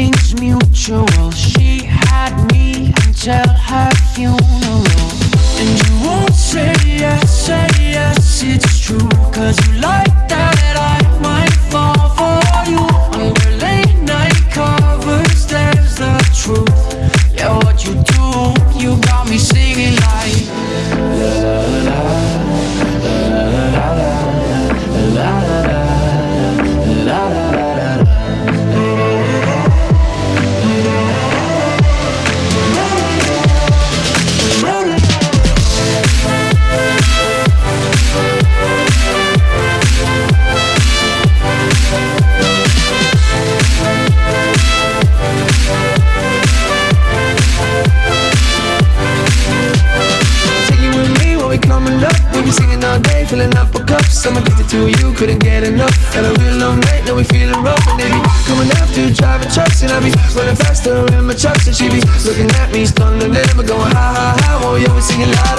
feelings mutual. She had me until her funeral. And you won't say yes, say yes, it's true Cause you like We all day, filling up a cups. I'm addicted to you, couldn't get enough. Had a real long night, now we feeling rough. And they be coming after, driving trucks. And I be running faster in my trucks. And she be looking at me, stunned and never going ha ha ha. Oh, yeah, we singing la.